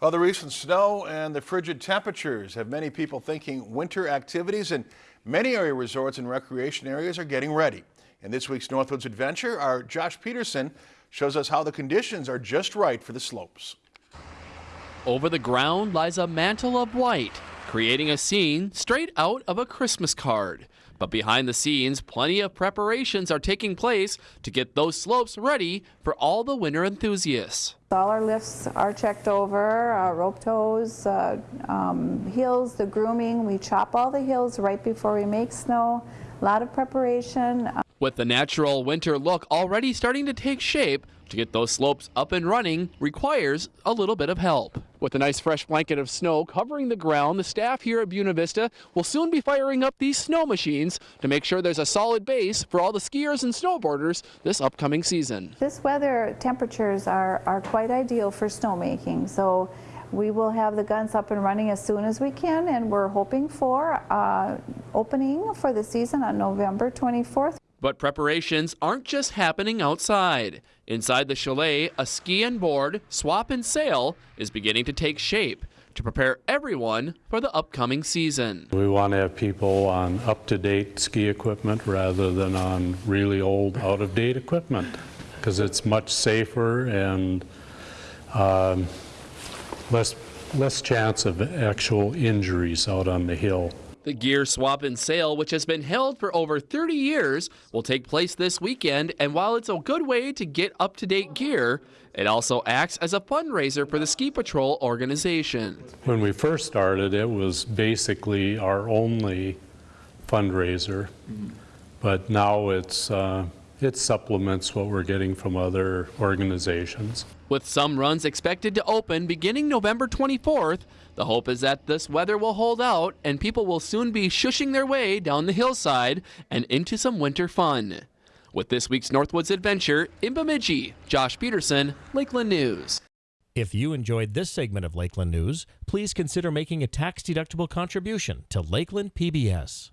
Well, the recent snow and the frigid temperatures have many people thinking winter activities and many area resorts and recreation areas are getting ready. In this week's Northwoods Adventure, our Josh Peterson shows us how the conditions are just right for the slopes. Over the ground lies a mantle of white, creating a scene straight out of a Christmas card. But behind the scenes, plenty of preparations are taking place to get those slopes ready for all the winter enthusiasts. All our lifts are checked over, uh, rope tows, uh, um, hills, the grooming. We chop all the hills right before we make snow. A lot of preparation. With the natural winter look already starting to take shape, to get those slopes up and running requires a little bit of help. With a nice fresh blanket of snow covering the ground, the staff here at Buena Vista will soon be firing up these snow machines to make sure there's a solid base for all the skiers and snowboarders this upcoming season. This weather temperatures are, are quite ideal for snowmaking. So we will have the guns up and running as soon as we can and we're hoping for uh, opening for the season on November 24th. But preparations aren't just happening outside. Inside the chalet, a ski and board, swap and sale is beginning to take shape to prepare everyone for the upcoming season. We want to have people on up-to-date ski equipment rather than on really old, out-of-date equipment because it's much safer and um, less, less chance of actual injuries out on the hill. The Gear Swap and Sale, which has been held for over 30 years, will take place this weekend. And while it's a good way to get up to date gear, it also acts as a fundraiser for the Ski Patrol organization. When we first started, it was basically our only fundraiser, but now it's uh, it supplements what we're getting from other organizations. With some runs expected to open beginning November 24th, the hope is that this weather will hold out and people will soon be shushing their way down the hillside and into some winter fun. With this week's Northwoods Adventure, in Bemidji, Josh Peterson, Lakeland News. If you enjoyed this segment of Lakeland News, please consider making a tax-deductible contribution to Lakeland PBS.